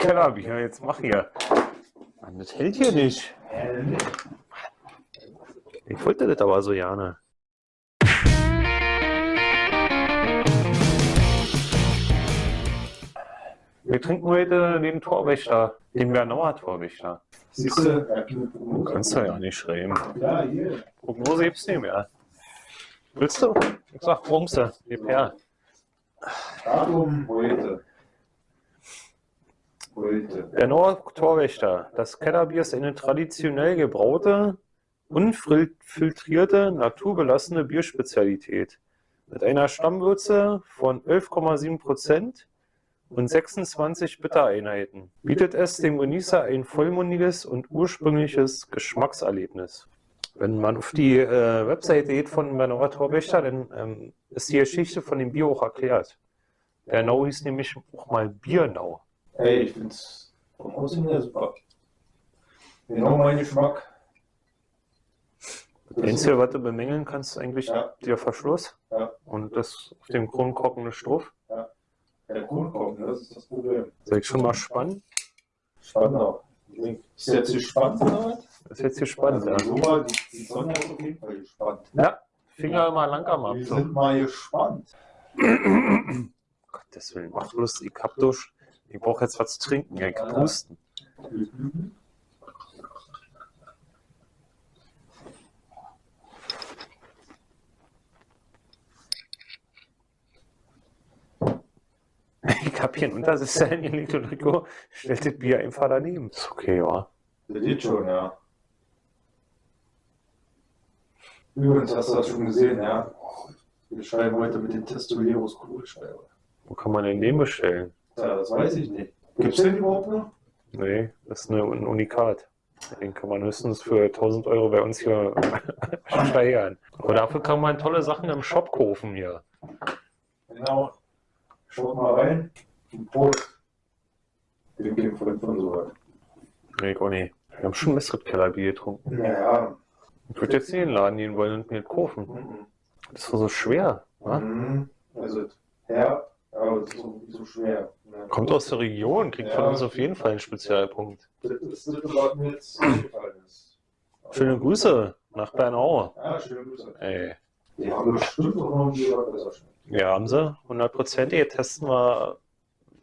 Kellerbier, jetzt mach hier. Mann, das hält hier nicht. Ich wollte das aber so gerne. Wir trinken heute den Torwächter, den Bernauer Torwächter. Siehst du? Du kannst ja nicht schreiben. Ja, hier. Prognose gibt's nicht mehr. Willst du? Ich sag Bronze, gib her. Datum heute. Heute. Bernauer Torwächter. Das Kellerbier ist eine traditionell gebraute, unfiltrierte, naturbelassene Bierspezialität. Mit einer Stammwürze von 11,7% und 26 Bittereinheiten bietet es dem Genießer ein vollmundiges und ursprüngliches Geschmackserlebnis. Wenn man auf die äh, Webseite geht von Bernauer Torwächter, dann ähm, ist die Geschichte von dem Bier auch erklärt. Bernau hieß nämlich auch mal Biernau. Ey, ich find's vom Aussehen her super. Genau mein Geschmack. Das Einzige, was du bemängeln kannst, eigentlich Ja. der Verschluss Ja. und das auf dem Kronkorken eine Stoff. Der Kronkorken, das ist das Problem. Soll ich schon mal spannen? Spannend auch. Ist jetzt gespannt oder was? Ist jetzt ja. Also, so mal, die, die Sonja ist auf jeden Fall gespannt. Ja, Finger immer lang am Wir Abzug. sind mal gespannt. Gottes Willen, mach bloß, ich hab durch. Ich brauche jetzt was zu trinken, ja, ich hab Husten. Ich hab hier einen Untersitzer hingelegt und Rico stellt das Bier einfach daneben. Ist okay, ja. Das geht schon, ja. Übrigens hast du das schon gesehen, ja. Wir schreiben heute mit den Testoleros Kugelschreiber. Wo kann man denn den bestellen? Ja, das weiß ich nicht. Gibt's den überhaupt noch? Nee, das ist eine, ein Unikat. Den kann man höchstens für 1000 Euro bei uns hier steigern. Aber dafür kann man tolle Sachen im Shop kaufen hier. Genau. Schaut mal rein. Und Prost. Den Game von von so weit. Nee, ich auch nicht. Wir haben schon besseres Kellerbier getrunken. Naja. Ich würde jetzt nicht in den Laden gehen wollen und mir das kaufen. Mhm. Das war so schwer. Mhm. Also, ja, aber das ist so, so schwer. Kommt aus der Region, kriegt von uns auf jeden Fall einen Spezialpunkt. Schöne Grüße nach Bernau. Ja, schöne Grüße. Ey. Die haben bestimmt auch noch ein Bier, was besser schmeckt. Ja, haben sie. Hundertprozentig. Testen wir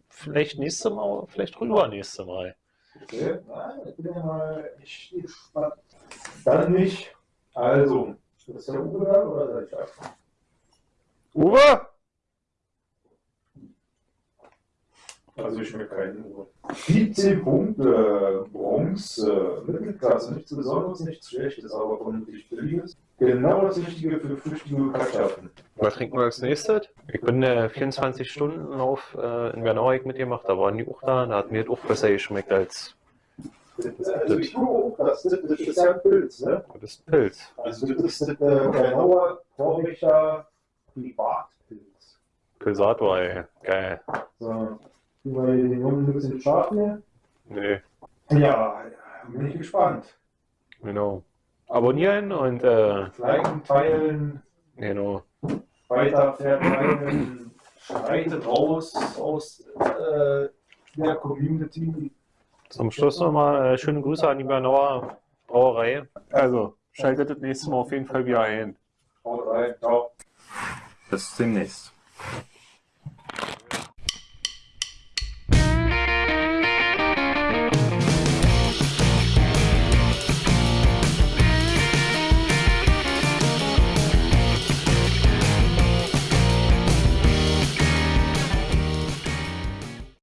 vielleicht nächste Mal, vielleicht rüber nächste Mal. Okay, ich bin ja mal echt gespannt. Dann nicht. Also, ist der Uwe da oder soll ich da? Uwe! Also ich schmecke keinen Uwe. 17 Punkte, Bronze, Mittelklasse, nichts Besonderes, nichts Schlechtes, aber vernünftig Billiges. Genau das Richtige für flüchtige Bekanntschaften. Was trinken wir als nächstes? Ich bin äh, 24 Stunden auf äh, in Bernau hab ich mitgemacht, da waren die auch da, da hat mir das auch besser geschmeckt als Also ich gucke auch, das, das ist ja ein Pilz, ne? das ist Pilz. Also das ist äh, genauer Torwächter Privatpilz. Pilsator, ey. Geil. So, wir hier den Jungen ein bisschen scharf hier. Nee, Ja, bin ich gespannt. genau. Abonnieren und äh, Liken, teilen, genau. weiter verbreiten, schreitet raus aus äh, der Community. Zum Schluss nochmal äh, schöne Grüße an die Bernauer Brauerei. Also, schaltet das nächste Mal auf jeden Fall wieder ein. Haut rein, ciao. Bis demnächst.